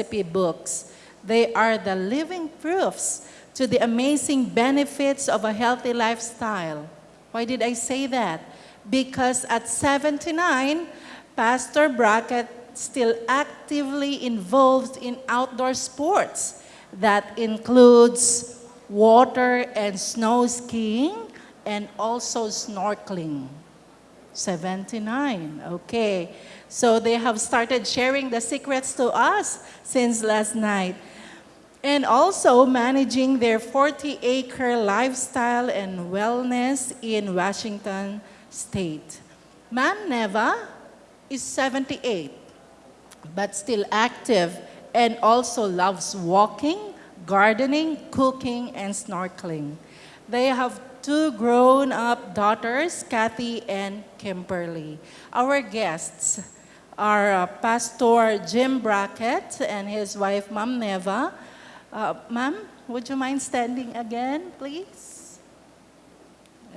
recipe books. They are the living proofs to the amazing benefits of a healthy lifestyle. Why did I say that? Because at 79, Pastor Brackett still actively involved in outdoor sports. That includes water and snow skiing and also snorkeling. 79, okay. So they have started sharing the secrets to us since last night. And also managing their 40-acre lifestyle and wellness in Washington State. Ma'am Neva is 78, but still active and also loves walking, gardening, cooking, and snorkeling. They have two grown-up daughters, Kathy and Kimberly. Our guests are uh, Pastor Jim Brackett and his wife, Ma'am Neva. Uh, Ma'am, would you mind standing again, please?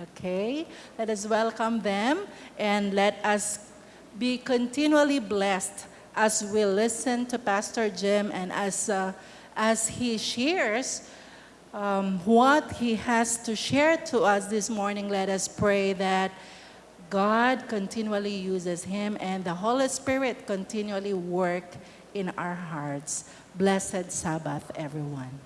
Okay, let us welcome them and let us be continually blessed as we listen to Pastor Jim and as, uh, as he shares um, what he has to share to us this morning, let us pray that God continually uses him and the Holy Spirit continually work in our hearts. Blessed Sabbath, everyone.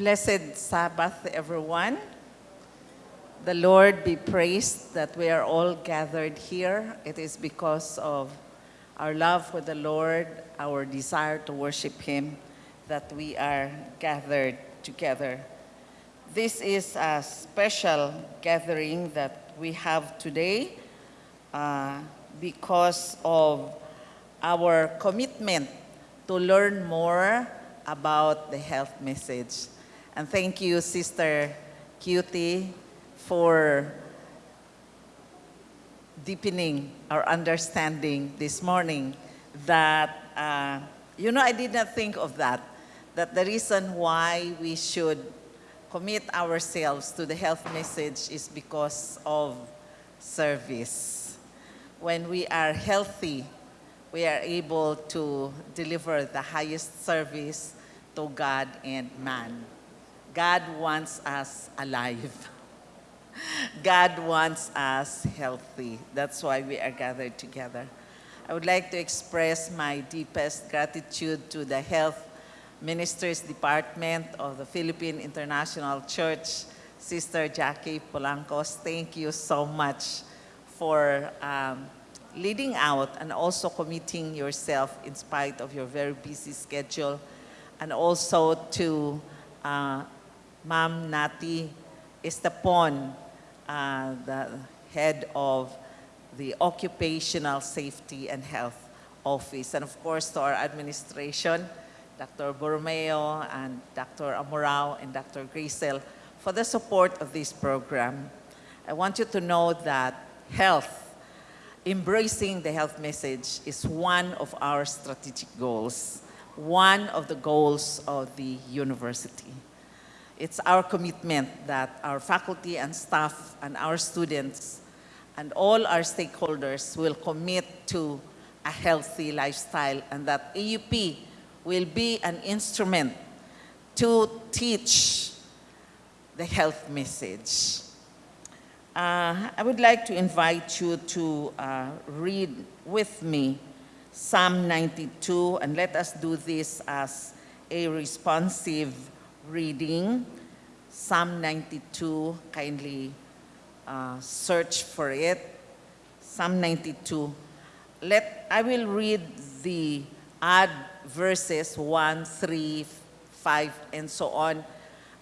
Blessed Sabbath, everyone. The Lord be praised that we are all gathered here. It is because of our love for the Lord, our desire to worship Him, that we are gathered together. This is a special gathering that we have today uh, because of our commitment to learn more about the health message. And thank you, Sister Cutie, for deepening our understanding this morning that, uh, you know, I did not think of that, that the reason why we should commit ourselves to the health message is because of service. When we are healthy, we are able to deliver the highest service to God and man. God wants us alive. God wants us healthy. That's why we are gathered together. I would like to express my deepest gratitude to the Health Ministries Department of the Philippine International Church, Sister Jackie Polancos. Thank you so much for um, leading out and also committing yourself in spite of your very busy schedule. And also to uh, Ma'am Nati Estapon, uh, the head of the Occupational Safety and Health Office. And of course, to our administration, Dr. Borromeo and Dr. Amorao and Dr. Grisel for the support of this program. I want you to know that health, embracing the health message is one of our strategic goals, one of the goals of the university. It's our commitment that our faculty and staff and our students and all our stakeholders will commit to a healthy lifestyle and that AUP will be an instrument to teach the health message. Uh, I would like to invite you to uh, read with me Psalm 92 and let us do this as a responsive reading Psalm 92. Kindly uh, search for it. Psalm 92. Let, I will read the odd verses 1, 3, 5, and so on.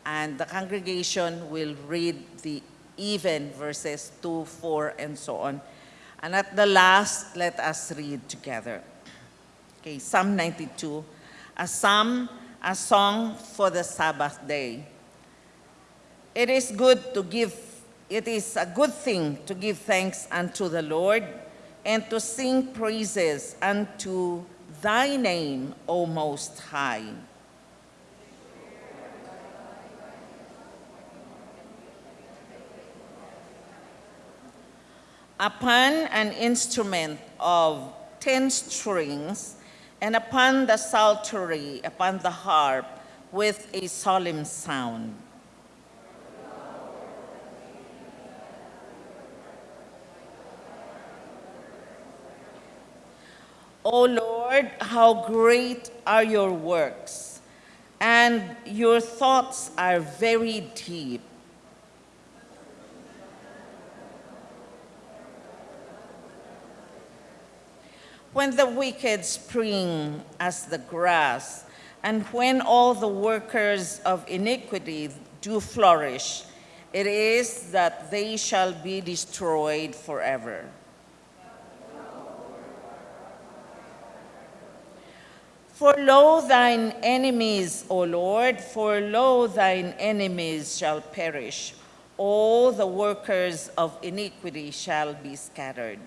And the congregation will read the even verses 2, 4, and so on. And at the last, let us read together. Okay, Psalm 92, a psalm a song for the Sabbath day. It is good to give, it is a good thing to give thanks unto the Lord and to sing praises unto thy name, O Most High. Upon an instrument of ten strings, and upon the psaltery, upon the harp, with a solemn sound. O Lord, how great are your works, and your thoughts are very deep. When the wicked spring as the grass, and when all the workers of iniquity do flourish, it is that they shall be destroyed forever. For lo, thine enemies, O Lord, for lo, thine enemies shall perish. All the workers of iniquity shall be scattered.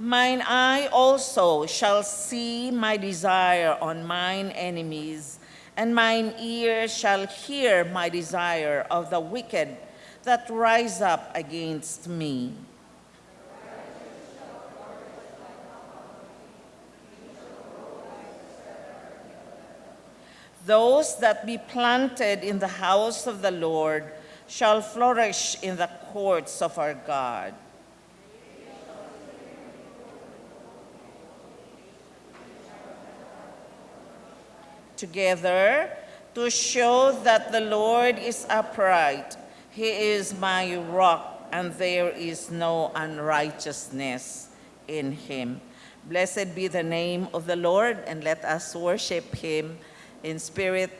Mine eye also shall see my desire on mine enemies, and mine ear shall hear my desire of the wicked that rise up against me. Those that be planted in the house of the Lord shall flourish in the courts of our God. Together to show that the Lord is upright. He is my rock, and there is no unrighteousness in him. Blessed be the name of the Lord, and let us worship him in spirit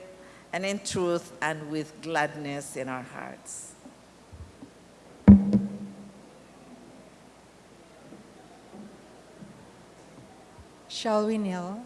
and in truth and with gladness in our hearts. Shall we kneel?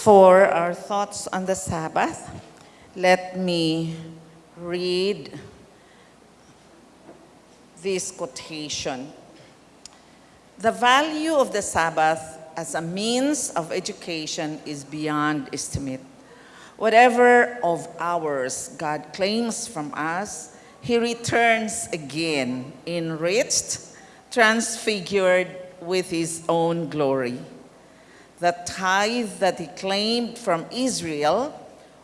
For our thoughts on the Sabbath, let me read this quotation. The value of the Sabbath as a means of education is beyond estimate. Whatever of ours God claims from us, He returns again, enriched, transfigured with His own glory. The tithe that He claimed from Israel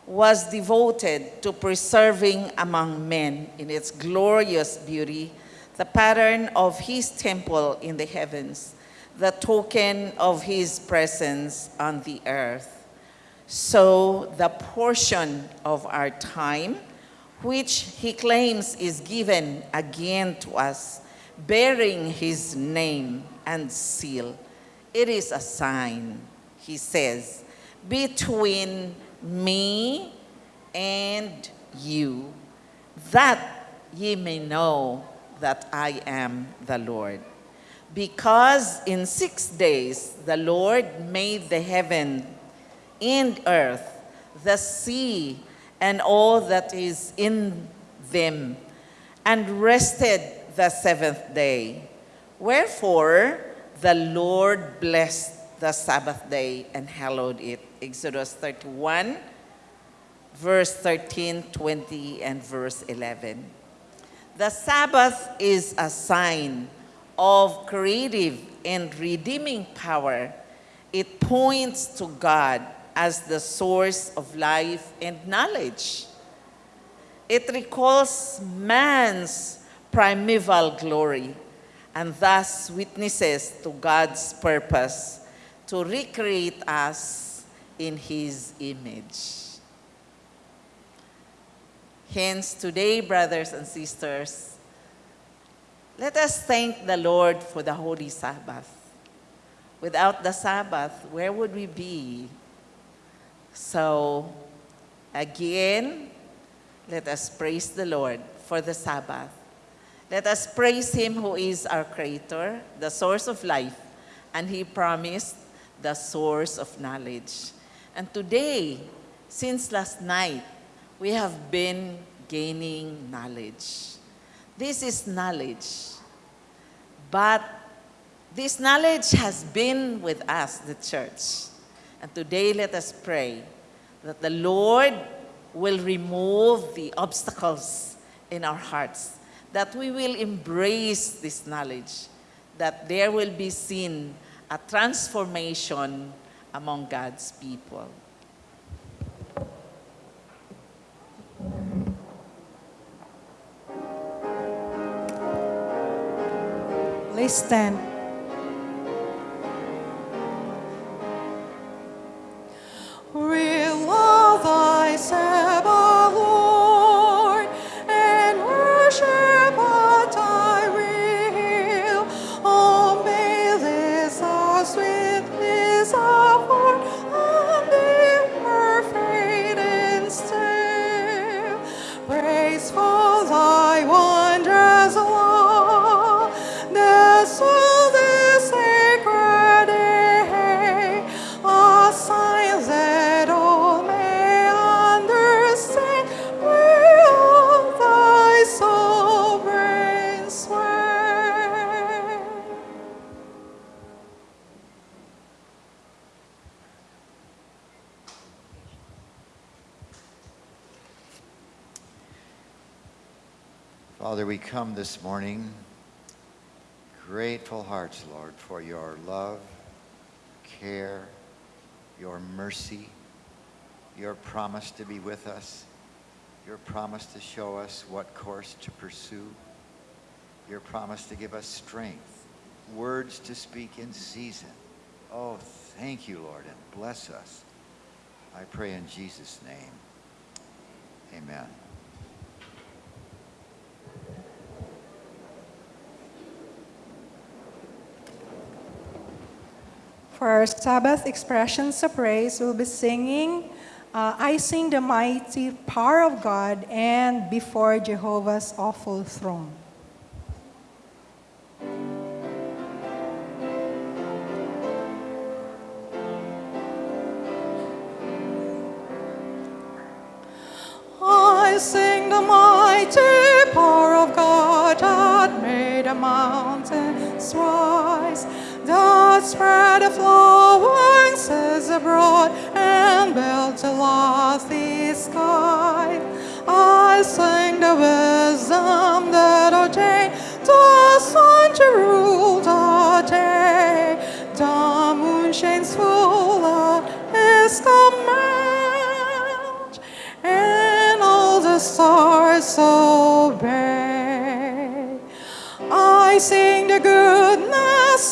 was devoted to preserving among men in its glorious beauty the pattern of His temple in the heavens, the token of His presence on the earth. So the portion of our time, which he claims is given again to us, bearing his name and seal, it is a sign, he says, between me and you, that ye may know that I am the Lord. Because in six days the Lord made the heaven and earth, the sea, and all that is in them, and rested the seventh day. Wherefore the Lord blessed the Sabbath day and hallowed it. Exodus 31, verse 13, 20, and verse 11. The Sabbath is a sign of creative and redeeming power. It points to God as the source of life and knowledge. It recalls man's primeval glory and thus witnesses to God's purpose to recreate us in his image. Hence, today, brothers and sisters, let us thank the Lord for the Holy Sabbath. Without the Sabbath, where would we be? So, again, let us praise the Lord for the Sabbath. Let us praise Him who is our Creator, the source of life, and He promised the source of knowledge. And today, since last night, we have been gaining knowledge. This is knowledge. But this knowledge has been with us, the church. And today, let us pray that the Lord will remove the obstacles in our hearts, that we will embrace this knowledge, that there will be seen a transformation among God's people. Please stand. Father, we come this morning, grateful hearts, Lord, for your love, care, your mercy, your promise to be with us, your promise to show us what course to pursue, your promise to give us strength, words to speak in season. Oh, thank you, Lord, and bless us. I pray in Jesus' name. Amen. For our Sabbath expressions of praise, we'll be singing uh, I Sing the Mighty Power of God and Before Jehovah's Awful Throne. I sing the mighty power of God that made the mountains rise, that spread flowers abroad and built a lofty sky. I sing the wisdom that ordained the sun to rule the day. The moon shines full of his command, and all the stars obey. I sing the goodness